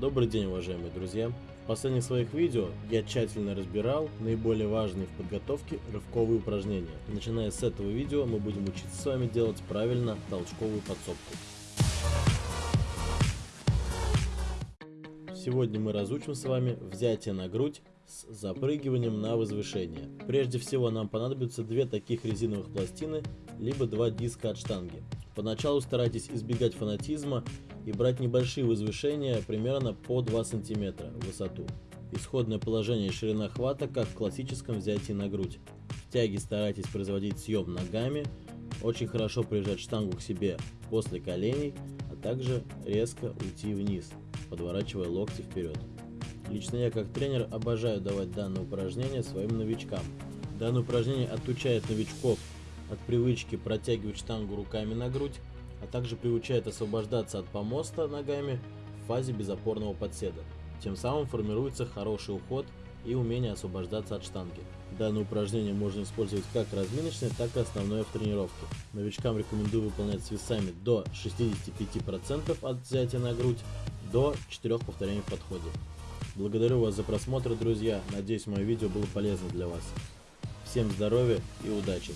Добрый день, уважаемые друзья! В последних своих видео я тщательно разбирал наиболее важные в подготовке рывковые упражнения. Начиная с этого видео мы будем учиться с вами делать правильно толчковую подсобку. Сегодня мы разучим с вами взятие на грудь с запрыгиванием на возвышение. Прежде всего нам понадобится две таких резиновых пластины, либо два диска от штанги. Поначалу старайтесь избегать фанатизма и брать небольшие возвышения примерно по 2 см в высоту. Исходное положение и ширина хвата, как в классическом взятии на грудь. В тяге старайтесь производить съем ногами, очень хорошо прижать штангу к себе после коленей, а также резко уйти вниз подворачивая локти вперед. Лично я как тренер обожаю давать данное упражнение своим новичкам. Данное упражнение отучает новичков от привычки протягивать штангу руками на грудь, а также приучает освобождаться от помоста ногами в фазе безопорного подседа. Тем самым формируется хороший уход и умение освобождаться от штанги. Данное упражнение можно использовать как разминочное, так и основное в тренировке. Новичкам рекомендую выполнять с весами до 65% от взятия на грудь до 4 повторений в подходе. Благодарю вас за просмотр, друзья. Надеюсь, мое видео было полезно для вас. Всем здоровья и удачи!